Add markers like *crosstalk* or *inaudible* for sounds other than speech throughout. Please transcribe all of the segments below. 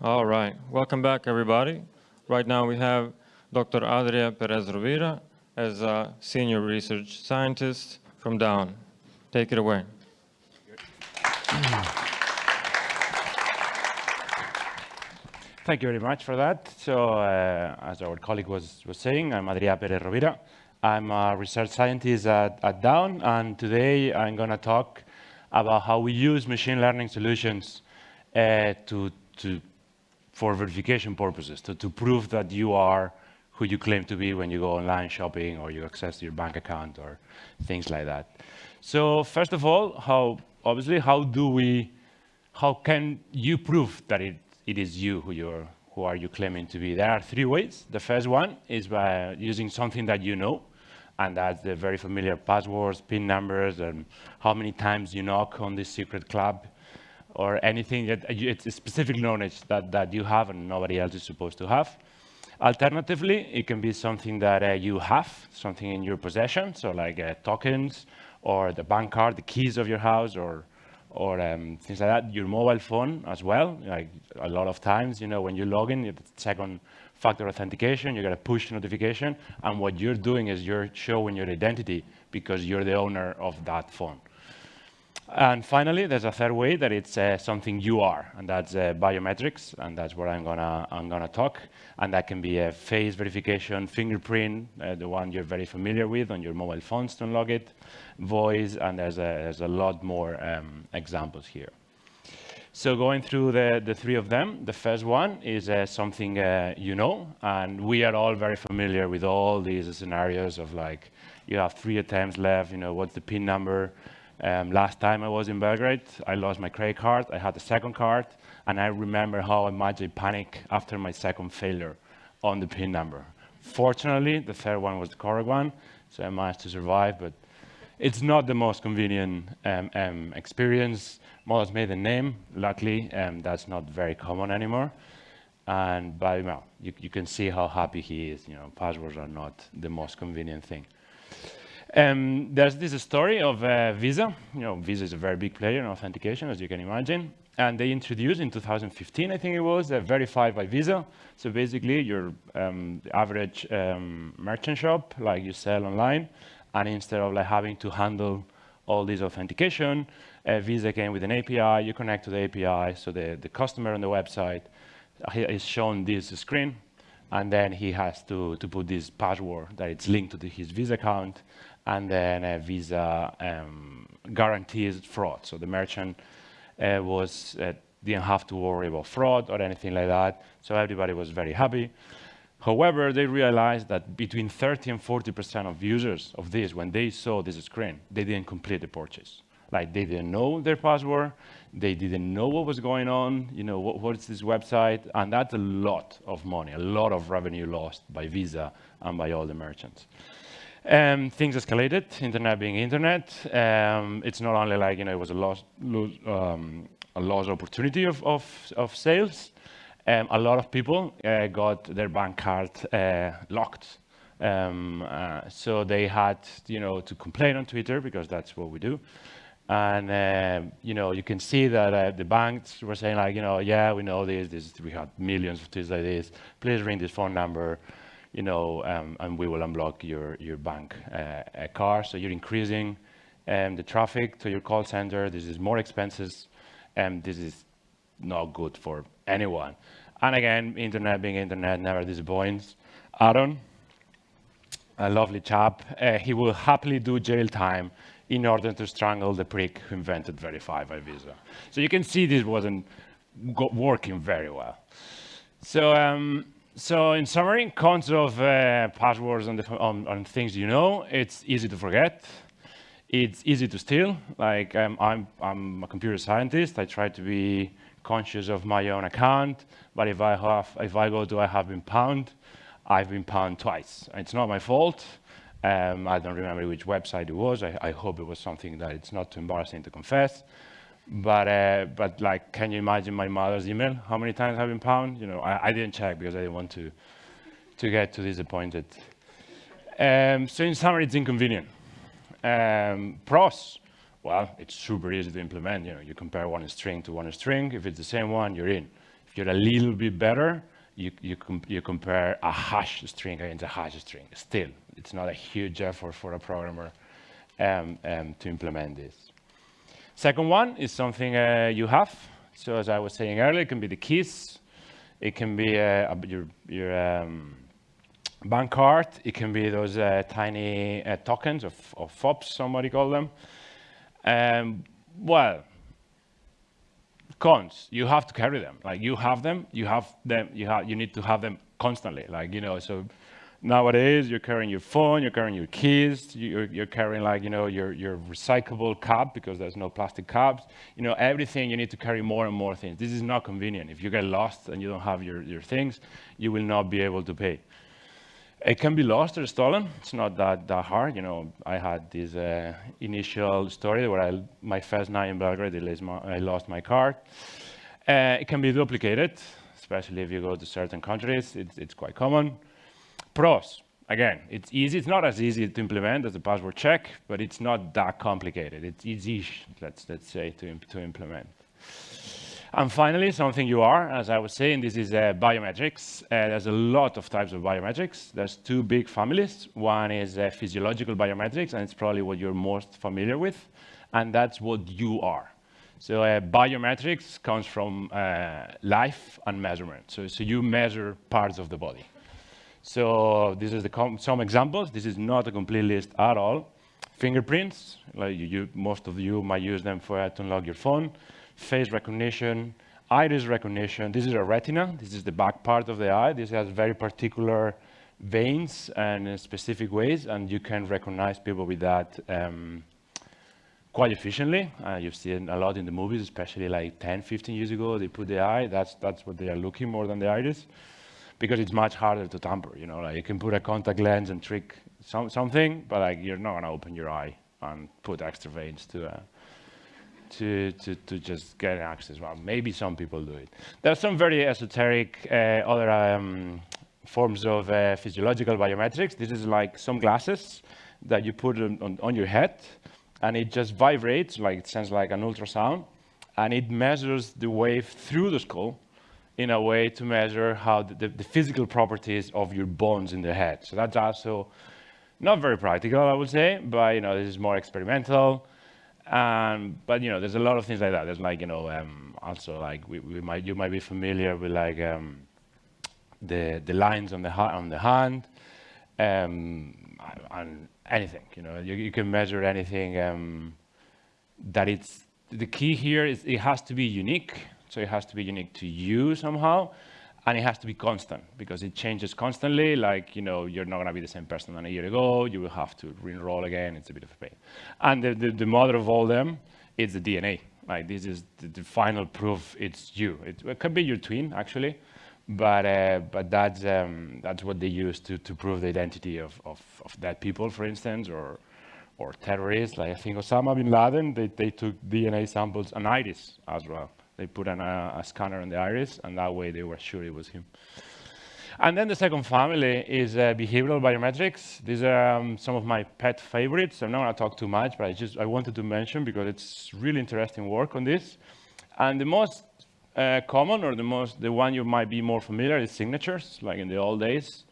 All right, welcome back everybody. Right now we have Dr. Adria Perez Rovira as a senior research scientist from Daon. Take it away. Thank you very much for that. So uh, as our colleague was, was saying, I'm Adria Perez Rovira. I'm a research scientist at, at Daon, and today I'm going to talk about how we use machine learning solutions uh, to, to, for verification purposes, to, to prove that you are who you claim to be when you go online shopping or you access your bank account or things like that. So first of all, how obviously, how do we, how can you prove that it, it is you who you're, who are you claiming to be? There are three ways. The first one is by using something that you know, and that's the very familiar passwords, PIN numbers, and how many times you knock on this secret club, or anything that it's specific knowledge that, that you have and nobody else is supposed to have. Alternatively, it can be something that uh, you have, something in your possession, so like uh, tokens or the bank card, the keys of your house or, or um, things like that. Your mobile phone as well, like a lot of times, you know, when you log in, it's second factor authentication, you get a push notification, and what you're doing is you're showing your identity because you're the owner of that phone. And finally, there's a third way that it's uh, something you are, and that's uh, biometrics, and that's what I'm gonna I'm gonna talk. And that can be a face verification, fingerprint, uh, the one you're very familiar with on your mobile phones to unlock it, voice, and there's a there's a lot more um, examples here. So going through the, the three of them, the first one is uh, something uh, you know, and we are all very familiar with all these scenarios of like, you have three attempts left, you know, what's the PIN number, um, last time I was in Belgrade, I lost my credit card. I had a second card, and I remember how I panicked after my second failure on the PIN number. Fortunately, the third one was the correct one, so I managed to survive, but it's not the most convenient um, um, experience. Models made a name. Luckily, um, that's not very common anymore. And by well, you, you, can see how happy he is. You know, passwords are not the most convenient thing. Um, there's this story of uh, Visa. You know, Visa is a very big player in authentication, as you can imagine. And they introduced in 2015, I think it was, a verified by Visa. So basically, your um, average um, merchant shop, like you sell online, and instead of like having to handle all this authentication, uh, Visa came with an API. You connect to the API, so the, the customer on the website is shown this screen, and then he has to, to put this password that it's linked to the, his Visa account, and then Visa um, guarantees fraud. So the merchant uh, was uh, didn't have to worry about fraud or anything like that. So everybody was very happy. However, they realized that between 30 and 40% of users of this, when they saw this screen, they didn't complete the purchase. Like they didn't know their password, they didn't know what was going on, you know, what, what's this website, and that's a lot of money, a lot of revenue lost by Visa and by all the merchants. Um, things escalated, internet being internet. Um, it's not only like, you know, it was a lost, um, a lost opportunity of, of, of sales. Um, a lot of people uh, got their bank card uh, locked. Um, uh, so they had, you know, to complain on Twitter because that's what we do. And, uh, you know, you can see that uh, the banks were saying like, you know, yeah, we know this, this, we had millions of tweets like this. Please ring this phone number you know, um, and we will unblock your, your bank uh, car. So you're increasing um, the traffic to your call center. This is more expenses, and this is not good for anyone. And again, internet being internet never disappoints. Aaron, a lovely chap, uh, he will happily do jail time in order to strangle the prick who invented Verify by Visa. So you can see this wasn't working very well. So um, so in summary, cons of uh, passwords on, on, on, things you know, it's easy to forget. It's easy to steal. Like um, I'm, I'm a computer scientist. I try to be conscious of my own account. But if I, have, if I go to I have been pwned, I've been pwned twice. It's not my fault. Um, I don't remember which website it was. I, I hope it was something that it's not too embarrassing to confess. But, uh, but like, can you imagine my mother's email? How many times have been pwned? You know, I, I, didn't check because I didn't want to, to get too disappointed. Um, so in summary, it's inconvenient. Um, pros, well, it's super easy to implement. You know, you compare one string to one string. If it's the same one, you're in. If you're a little bit better, you, you, com you compare a hash string against a hash string. Still, it's not a huge effort for a programmer um, um, to implement this. Second one is something uh, you have. So as I was saying earlier, it can be the keys. It can be uh, your, your um, bank card. It can be those uh, tiny uh, tokens of, FOBs, somebody call them. Um, well, cons, you have to carry them. Like you have them, you have them, you you need to have them constantly. Like, you know, so nowadays you're carrying your phone, you're carrying your keys, you're, you're carrying like, you know, your, your recyclable cup because there's no plastic cups. You know, everything you need to carry more and more things. This is not convenient. If you get lost and you don't have your, your things, you will not be able to pay. It can be lost or stolen. It's not that, that hard. You know, I had this uh, initial story where I, my first night in Belgrade, I lost my card. Uh, it can be duplicated, especially if you go to certain countries. It's, it's quite common. Pros, again, it's easy. It's not as easy to implement as a password check, but it's not that complicated. It's easy, let's, let's say, to, to implement. And finally, something you are, as I was saying, this is uh, biometrics. Uh, there's a lot of types of biometrics. There's two big families. One is uh, physiological biometrics, and it's probably what you're most familiar with. And that's what you are. So uh, biometrics comes from uh, life and measurement. So, so you measure parts of the body. So this is some examples. This is not a complete list at all. Fingerprints, like you, most of you might use them for uh, to unlock your phone face recognition, iris recognition. This is a retina. This is the back part of the eye. This has very particular veins and specific ways, and you can recognize people with that um, quite efficiently. Uh, you've seen a lot in the movies, especially like 10, 15 years ago, they put the eye. That's, that's what they are looking more than the iris, because it's much harder to tamper. You know, like you can put a contact lens and trick some, something, but like you're not gonna open your eye and put extra veins to uh, to, to, to just get access. Well, maybe some people do it. There are some very esoteric uh, other um, forms of uh, physiological biometrics. This is like some glasses that you put on, on, on, your head, and it just vibrates, like it sounds like an ultrasound, and it measures the wave through the skull in a way to measure how the, the, physical properties of your bones in the head. So that's also not very practical, I would say, but you know, this is more experimental. Um, but you know, there's a lot of things like that. There's like you know, um, also like we, we, might you might be familiar with like um, the the lines on the on the hand, um, and anything. You know, you, you can measure anything. Um, that it's the key here is it has to be unique. So it has to be unique to you somehow and it has to be constant because it changes constantly. Like, you know, you're not going to be the same person than a year ago. You will have to re-enroll again. It's a bit of a pain. And the, the, the mother of all them is the DNA. Like, this is the, the final proof it's you. It, it, could be your twin, actually, but, uh, but that's, um, that's what they use to, to prove the identity of, of, of dead people, for instance, or, or terrorists. Like, I think Osama bin Laden, they, they took DNA samples and iris as well. They put an, uh, a scanner on the iris, and that way they were sure it was him. And then the second family is uh, behavioral biometrics. These are um, some of my pet favorites. I'm not going to talk too much, but I just I wanted to mention because it's really interesting work on this. And the most uh, common, or the most the one you might be more familiar, is signatures. Like in the old days,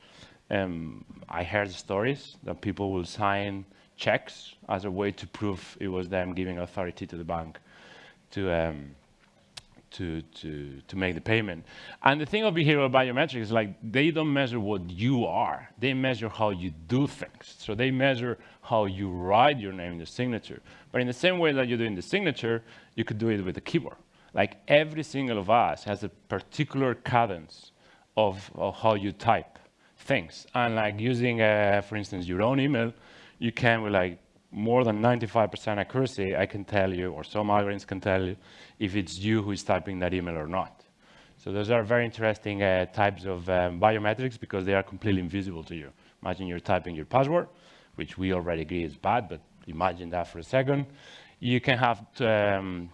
um, I heard stories that people will sign checks as a way to prove it was them giving authority to the bank to. Um, to, to, to make the payment. And the thing of behavioral biometrics is like they don't measure what you are, they measure how you do things. So they measure how you write your name in the signature. But in the same way that you do in the signature, you could do it with a keyboard. Like every single of us has a particular cadence of, of how you type things. And like using, uh, for instance, your own email, you can with like more than 95% accuracy, I can tell you, or some algorithms can tell you, if it's you who is typing that email or not. So those are very interesting uh, types of um, biometrics because they are completely invisible to you. Imagine you're typing your password, which we already agree is bad, but imagine that for a second. You can have um,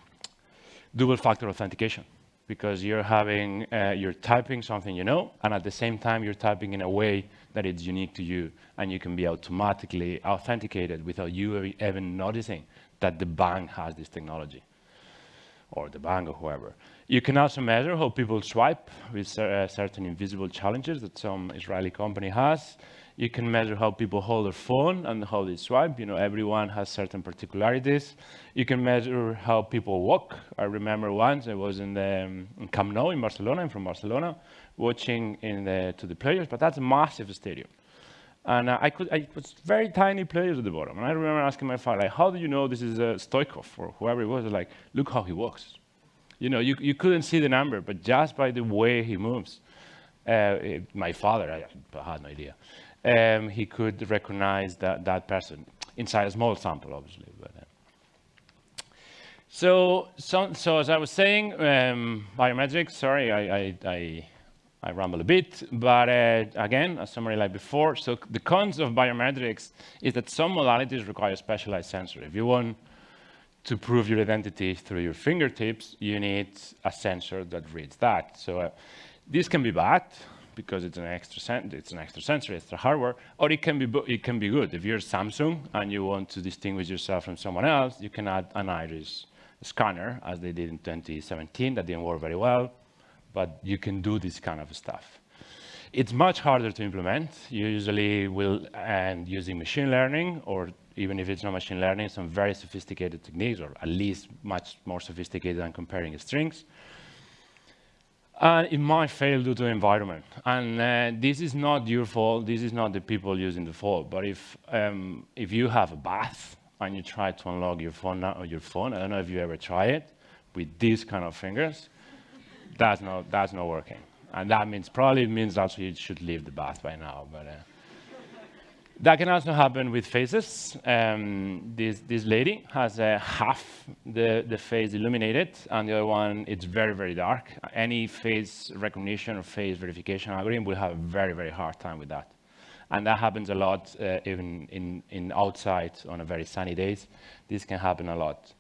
double factor authentication because you're having, uh, you're typing something you know, and at the same time, you're typing in a way that it's unique to you, and you can be automatically authenticated without you even noticing that the bank has this technology. or the bank or whoever. You can also measure how people swipe with uh, certain invisible challenges that some Israeli company has. You can measure how people hold their phone and how they swipe. You know, everyone has certain particularities. You can measure how people walk. I remember once I was in, the, um, in Camp Nou in Barcelona. I'm from Barcelona, watching in the, to the players, but that's a massive stadium. And uh, I could, I, it was very tiny players at the bottom. And I remember asking my father, like, how do you know this is uh, Stoichkov or whoever it was? Like, look how he walks. You know, you, you couldn't see the number, but just by the way he moves, uh, it- my father, I, I had no idea, um, he could recognize that, that person inside a small sample, obviously. But, uh, so, so, so as I was saying, um, biometrics, sorry, I, I, I, I ramble a bit, but uh, again, a summary like before. So the cons of biometrics is that some modalities require specialized sensor. If you want to prove your identity through your fingertips, you need a sensor that reads that. So uh, this can be bad because it's an extra it's an extra sensor, extra hardware, or it can be it can be good. If you're Samsung and you want to distinguish yourself from someone else, you can add an iris scanner, as they did in 2017. That didn't work very well, but you can do this kind of stuff. It's much harder to implement. You usually will end using machine learning, or even if it's not machine learning, some very sophisticated techniques, or at least much more sophisticated than comparing strings. And it might fail due to environment. And uh, this is not your fault. This is not the people using the fault. But if, um, if you have a bath and you try to unlock your phone, or your phone, I don't know if you ever try it, with these kind of fingers, that's not, that's not working. And that means, probably means also you should leave the bath by now. But uh, that can also happen with faces. Um, this, this lady has uh, half the, the face illuminated, and the other one, it's very, very dark. Any face recognition or face verification algorithm will have a very, very hard time with that. And that happens a lot uh, even in, in outside on a very sunny days. This can happen a lot.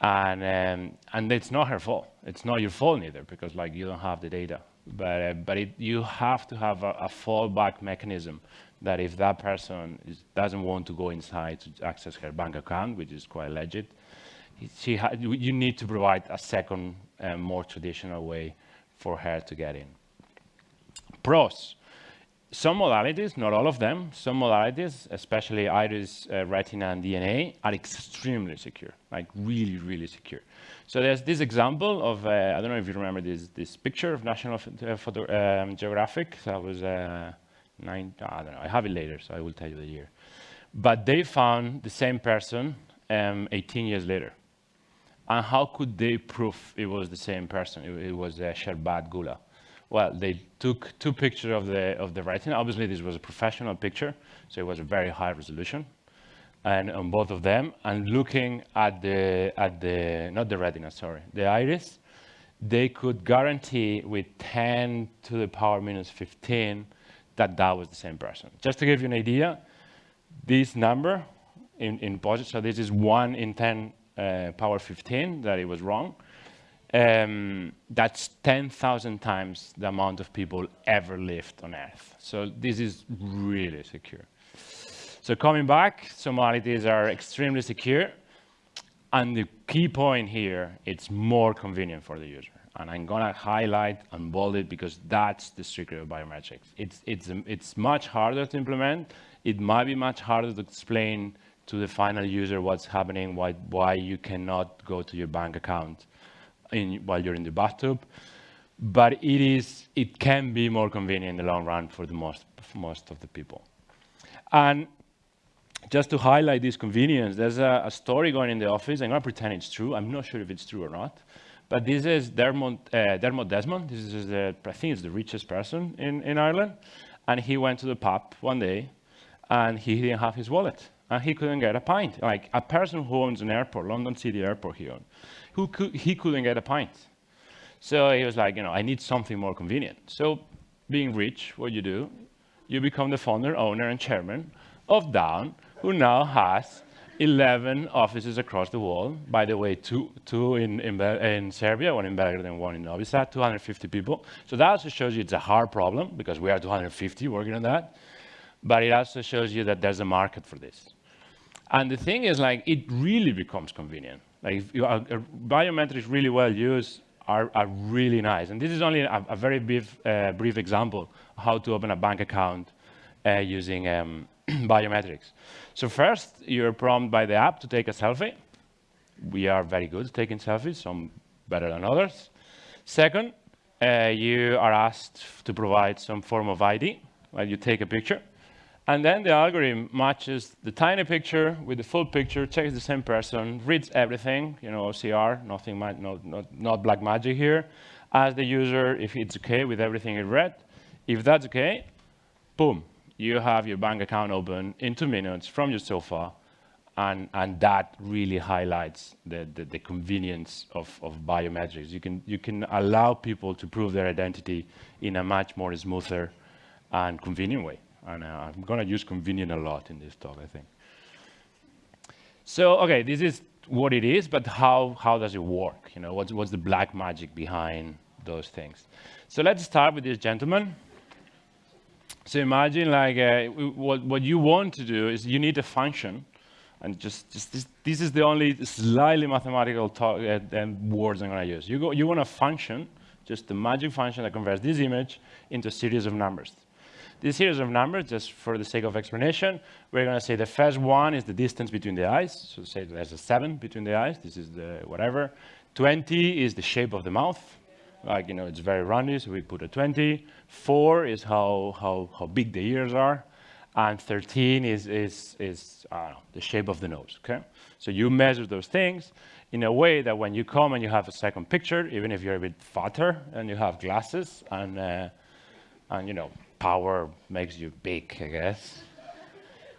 And, um, and it's not her fault. It's not your fault neither, because like you don't have the data. But, uh, but it, you have to have a, a fallback mechanism that if that person is, doesn't want to go inside to access her bank account, which is quite legit, she you need to provide a second, uh, more traditional way for her to get in. Pros. Some modalities, not all of them, some modalities, especially iris, uh, retina, and DNA, are extremely secure, like really, really secure. So there's this example of, uh, I don't know if you remember this, this picture of National Ph- uh, Photo, um, Geographic. That was, uh, nine, I don't know, I have it later, so I will tell you the year. But they found the same person um, 18 years later. And how could they prove it was the same person? It, it was uh, Sharbat Gula. Well, they took two pictures of the, of the retina. Obviously, this was a professional picture, so it was a very high resolution. And on both of them, and looking at the, at the, not the retina, sorry, the iris, they could guarantee with 10 to the power minus 15 that that was the same person. Just to give you an idea, this number in, in positive, so this is 1 in 10 uh, power 15, that it was wrong. Um, that's 10,000 times the amount of people ever lived on Earth. So this is really secure. So coming back, Somalities are extremely secure. And the key point here, it's more convenient for the user. And I'm gonna highlight and bold it because that's the secret of biometrics. It's, it's, it's much harder to implement. It might be much harder to explain to the final user what's happening, why, why you cannot go to your bank account in, while you're in the bathtub. But it, is, it can be more convenient in the long run for the most, for most of the people. And just to highlight this convenience, there's a, a story going in the office. I'm going to pretend it's true. I'm not sure if it's true or not. But this is Dermot, uh, Dermot Desmond. This is, the, I think, it's the richest person in, in Ireland. And he went to the pub one day, and he didn't have his wallet. And he couldn't get a pint. Like a person who owns an airport, London City Airport he owned, who could, he couldn't get a pint. So he was like, you know, I need something more convenient. So being rich, what you do, you become the founder, owner, and chairman of Daon, who now has 11 offices across the world. By the way, two, two in, in, in Serbia, one in Belgrade and one in Novi Sad, 250 people. So that also shows you it's a hard problem because we are 250 working on that. But it also shows you that there's a market for this. And the thing is, like, it really becomes convenient. Like if you are, uh, biometrics really well used are, are really nice. And this is only a, a very brief, uh, brief example how to open a bank account uh, using um, *clears throat* biometrics. So first, you're prompted by the app to take a selfie. We are very good at taking selfies, some better than others. Second, uh, you are asked to provide some form of ID, while you take a picture. And then the algorithm matches the tiny picture with the full picture, checks the same person, reads everything, you know, OCR, nothing, not, not, not black magic here, asks the user if it's okay with everything it read. If that's okay, boom, you have your bank account open in two minutes from your sofa, and, and that really highlights the, the, the convenience of, of biometrics. You can, you can allow people to prove their identity in a much more smoother and convenient way. And uh, I'm going to use convenient a lot in this talk, I think. So, okay, this is what it is, but how, how does it work? You know, what's, what's the black magic behind those things? So let's start with this gentleman. So imagine like uh, what, what you want to do is you need a function and just, just this, this is the only slightly mathematical talk, uh, words I'm going to use. You, go, you want a function, just a magic function that converts this image into a series of numbers. This series of numbers, just for the sake of explanation, we're going to say the first one is the distance between the eyes. So say there's a 7 between the eyes. This is the whatever. 20 is the shape of the mouth. Like, you know, it's very roundy, so we put a 20. 4 is how, how, how big the ears are. And 13 is, is, is know, the shape of the nose, okay? So you measure those things in a way that when you come and you have a second picture, even if you're a bit fatter and you have glasses and, uh, and you know, power makes you big, I guess.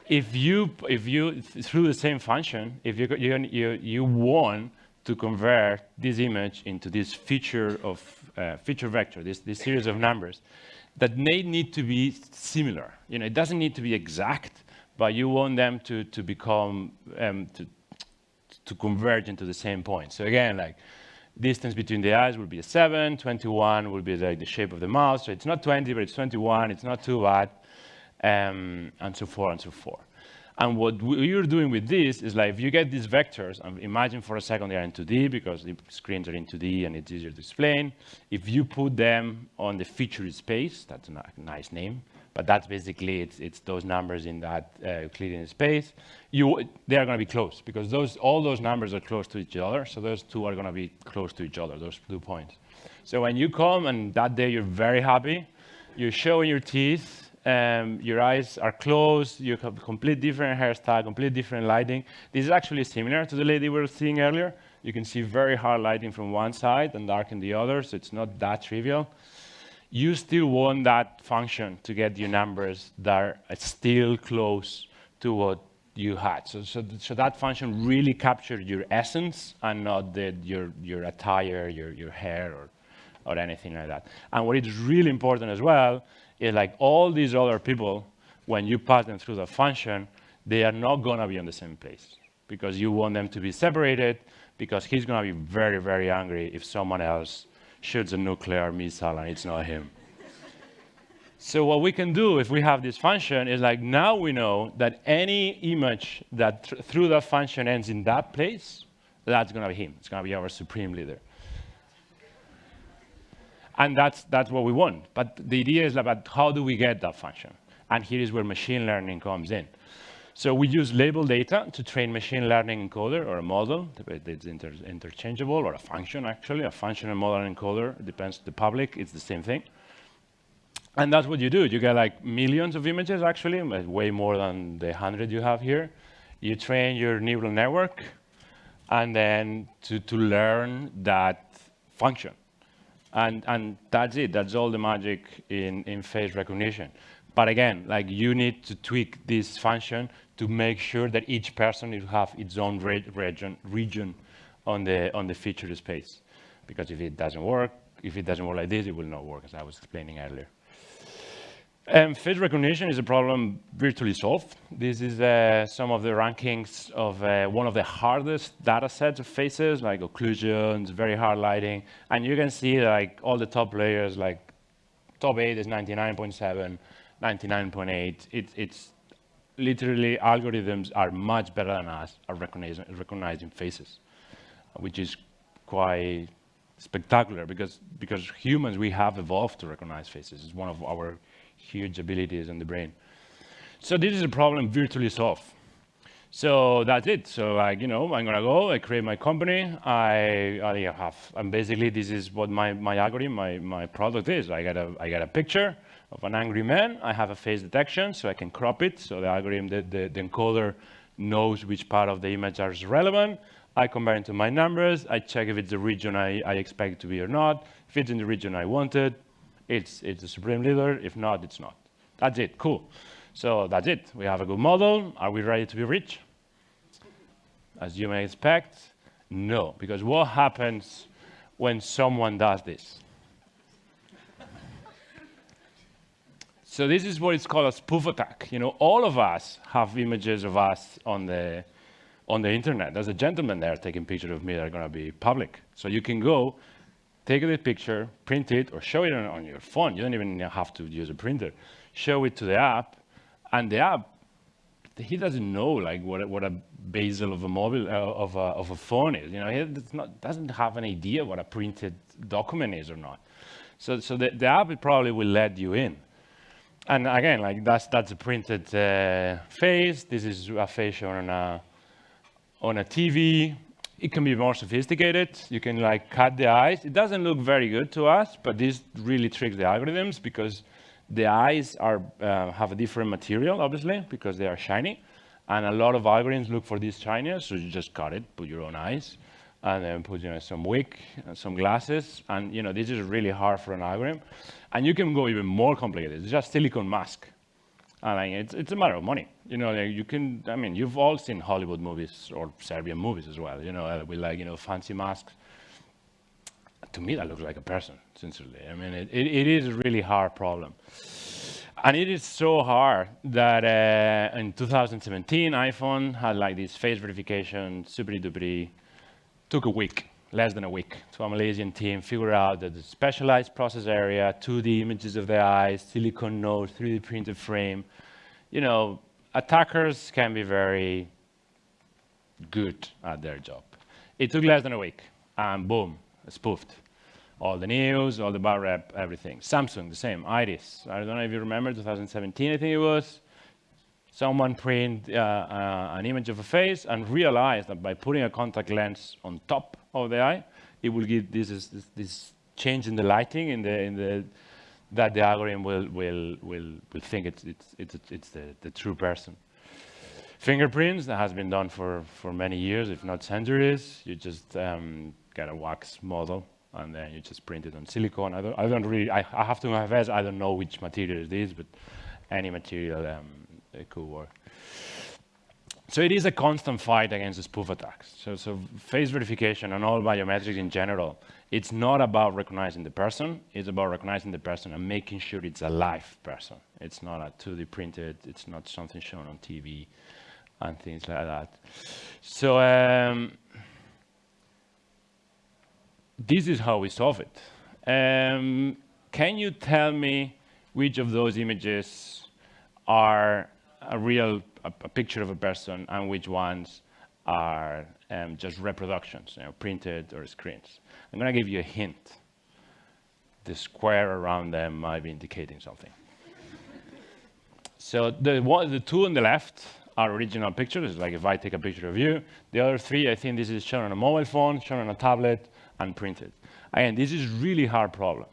If you, if you, through the same function, if you, you, you, you want to convert this image into this feature of uh, feature vector, this, this series of numbers, that may need to be similar. You know, it doesn't need to be exact, but you want them to, to become, um, to, to converge into the same point. So again, like distance between the eyes will be a 7, 21 will be like the shape of the mouth. So it's not 20, but it's 21. It's not too bad, um, and so forth and so forth. And what you're doing with this is like, if you get these vectors, and imagine for a second they're in 2D because the screens are in 2D and it's easier to explain. If you put them on the feature space, that's a nice name, but that's basically, it's, it's those numbers in that uh, Euclidean space. You, they are going to be close because those, all those numbers are close to each other. So those two are going to be close to each other, those two points. So when you come and that day you're very happy, you're showing your teeth, um, your eyes are closed, you have complete different hairstyle, complete different lighting. This is actually similar to the lady we were seeing earlier. You can see very hard lighting from one side and dark in the other, so it's not that trivial you still want that function to get you numbers that are still close to what you had. So, so, so that function really captured your essence and not the, your, your attire, your, your hair, or, or anything like that. And what is really important as well is like all these other people, when you pass them through the function, they are not going to be on the same place because you want them to be separated because he's going to be very, very angry if someone else shoots a nuclear missile and it's not him. so what we can do if we have this function is like now we know that any image that th through that function ends in that place, that's going to be him. It's going to be our supreme leader. And that's, that's what we want. But the idea is about how do we get that function? And here is where machine learning comes in. So we use label data to train machine learning encoder or a model. It's inter interchangeable or a function, actually. A function and model encoder. Depends the public. It's the same thing. And that's what you do. You get like millions of images, actually, way more than the 100 you have here. You train your neural network, and then to, to learn that function. And, and that's it. That's all the magic in, in face recognition. But again, like you need to tweak this function to make sure that each person will have its own re region, region on the, on the feature space. Because if it doesn't work, if it doesn't work like this, it will not work, as I was explaining earlier. Um, face recognition is a problem virtually solved. This is uh, some of the rankings of uh, one of the hardest data sets of faces, like occlusions, very hard lighting. And you can see like all the top layers, like top 8 is 99.7, 99.8. It, it's literally algorithms are much better than us at recognizing, recognizing faces. which is quite spectacular because, because humans, we have evolved to recognize faces. It's one of our huge abilities in the brain. So this is a problem virtually solved. So that's it. So like, you know, I'm gonna go, I create my company, I, I have, and basically this is what my, my algorithm, my, my product is. I got, a, I got a picture of an angry man, I have a face detection, so I can crop it, so the algorithm, the, the, the encoder knows which part of the image is relevant, I compare it to my numbers, I check if it's the region I, I expect it to be or not. If it's in the region I wanted, it's, it's the supreme leader. If not, it's not. That's it, cool. So that's it. We have a good model. Are we ready to be rich? As you may expect, no. Because what happens when someone does this? so this is what is called a spoof attack. You know, all of us have images of us on the, on the internet. There's a gentleman there taking pictures of me that are going to be public. So you can go, take the picture, print it, or show it on, your phone. You don't even have to use a printer. Show it to the app, and the app, he doesn't know like what, what a bezel of a mobile uh, of, a, of a phone is. You know, he not, doesn't have an idea what a printed document is or not. So, so the, the app probably will let you in. And again, like that's that's a printed uh, face. This is a face on a on a TV. It can be more sophisticated. You can like cut the eyes. It doesn't look very good to us, but this really tricks the algorithms because the eyes are, uh, have a different material, obviously, because they are shiny. And a lot of algorithms look for this shininess, so you just cut it, put your own eyes, and then put you know, some wig, and some glasses. And you know, this is really hard for an algorithm. And you can go even more complicated. It's just silicone mask. And it's, it's a matter of money. You know, like you can, I mean, you've all seen Hollywood movies or Serbian movies as well, you know, uh, with like, you know, fancy masks. To me, that looks like a person, sincerely. I mean, it, it, it is a really hard problem. And it is so hard that uh, in 2017, iPhone had like this face verification, super duper, took a week, less than a week, to a Malaysian team figure out that the specialized process area, 2D images of the eyes, silicone nose, 3D printed frame, you know, attackers can be very good at their job. It took less than a week, and boom, spoofed. All the news, all the bar rep, everything. Samsung, the same, Iris. I don't know if you remember, 2017, I think it was. Someone print uh, uh, an image of a face and realized that by putting a contact lens on top of the eye, it will give this, this, this change in the lighting in the, in the that the algorithm will, will, will, will think it's, it's, it's, it's the, the true person. Fingerprints, that has been done for, for many years, if not centuries. You just um, get a wax model, and then you just print it on silicone. I don't, I don't really, I, I have to confess, I don't know which material it is, but any material um, it could work. So it is a constant fight against the spoof attacks. So, so face verification and all biometrics in general it's not about recognizing the person, it's about recognizing the person and making sure it's a live person. It's not a 2D printed, it's not something shown on TV and things like that. So um, this is how we solve it. Um, can you tell me which of those images are a real a, a picture of a person and which ones are um, just reproductions, you know, printed or screens? I'm going to give you a hint. The square around them might be indicating something. so the, one, the two on the left are original pictures, like if I take a picture of you. The other three, I think this is shown on a mobile phone, shown on a tablet, and printed. Again, this is really hard problem.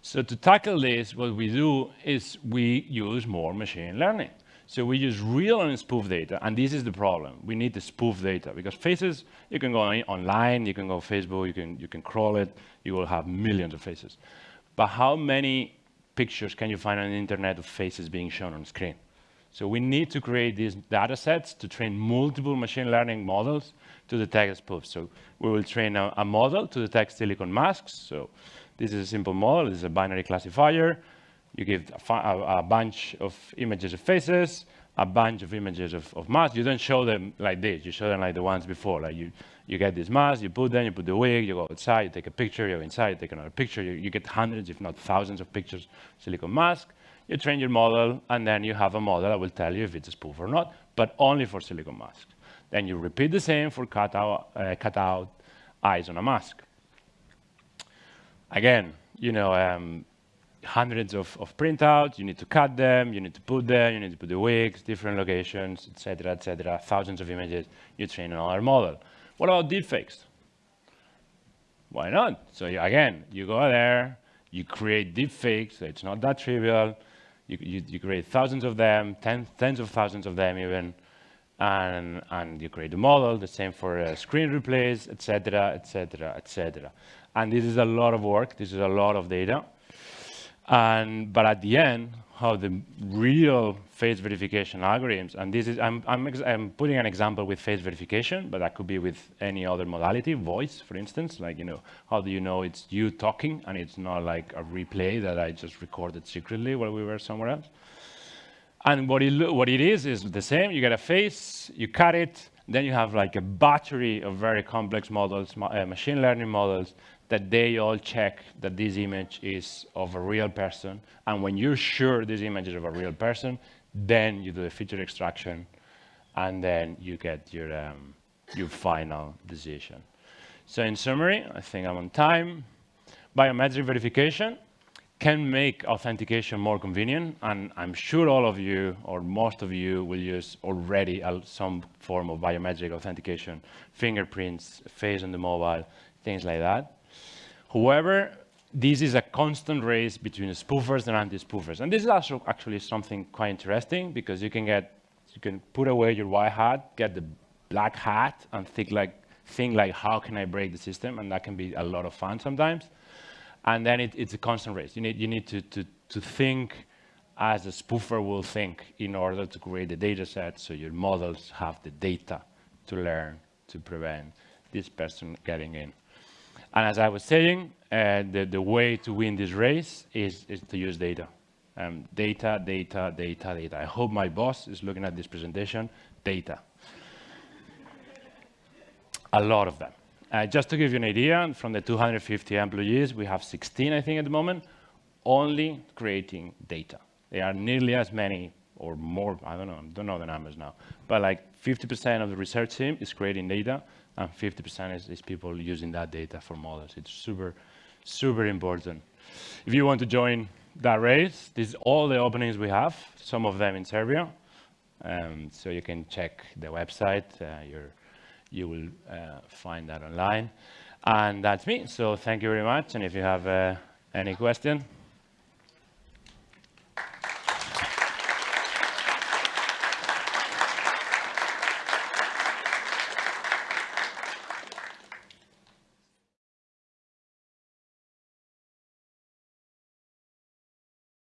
So to tackle this, what we do is we use more machine learning. So we use real and spoof data, and this is the problem. We need the spoof data because faces, you can go online, you can go Facebook, you can, you can crawl it, you will have millions of faces. But how many pictures can you find on the internet of faces being shown on screen? So we need to create these data sets to train multiple machine learning models to detect spoofs. So we will train a, a model to detect silicon masks. So this is a simple model. This is a binary classifier. You give a, a, bunch of images of faces, a bunch of images of, of masks. You don't show them like this. You show them like the ones before. Like you, you get this mask, you put them, you put the wig, you go outside, you take a picture, you go inside, you take another picture. You, you get hundreds, if not thousands of pictures, silicon mask. You train your model, and then you have a model that will tell you if it's a spoof or not, but only for silicon masks. Then you repeat the same for cutout, uh, cutout eyes on a mask. Again, you know, um, hundreds of, of printouts, you need to cut them, you need to put them, you need to put the wigs, different locations, etc., etc., thousands of images, you train another model. What about deepfakes? Why not? So you, again, you go there, you create deepfakes, so it's not that trivial, you, you, you create thousands of them, ten, tens of thousands of them even, and, and you create a model, the same for uh, screen replays, etc., etc., etc. And this is a lot of work, this is a lot of data. And, but at the end, how the real face verification algorithms, and this is, I'm, I'm, I'm, putting an example with face verification, but that could be with any other modality, voice, for instance, like, you know, how do you know it's you talking and it's not like a replay that I just recorded secretly while we were somewhere else? And what it, what it is, is the same, you get a face, you cut it, then you have like a battery of very complex models, uh, machine learning models, that they all check that this image is of a real person. And when you're sure this image is of a real person, then you do the feature extraction, and then you get your, um, your final decision. So in summary, I think I'm on time. Biometric verification can make authentication more convenient, and I'm sure all of you, or most of you, will use already some form of biometric authentication, fingerprints, face on the mobile, things like that. However, this is a constant race between spoofers and anti-spoofers. And this is also actually something quite interesting because you can get, you can put away your white hat, get the black hat and think like, think like, how can I break the system? And that can be a lot of fun sometimes. And then it, it's a constant race. You need, you need to, to, to think as a spoofer will think in order to create the data set so your models have the data to learn to prevent this person getting in. And as I was saying, uh, the, the way to win this race is, is to use data. Um, data, data, data, data. I hope my boss is looking at this presentation. Data. A lot of them. Uh, just to give you an idea, from the 250 employees, we have 16, I think, at the moment, only creating data. They are nearly as many or more, I don't know, I don't know the numbers now, but like 50% of the research team is creating data, and 50% is, is people using that data for models. It's super, super important. If you want to join that race, this is all the openings we have, some of them in Serbia. Um, so you can check the website. Uh, you will uh, find that online. And that's me. So thank you very much. And if you have uh, any question,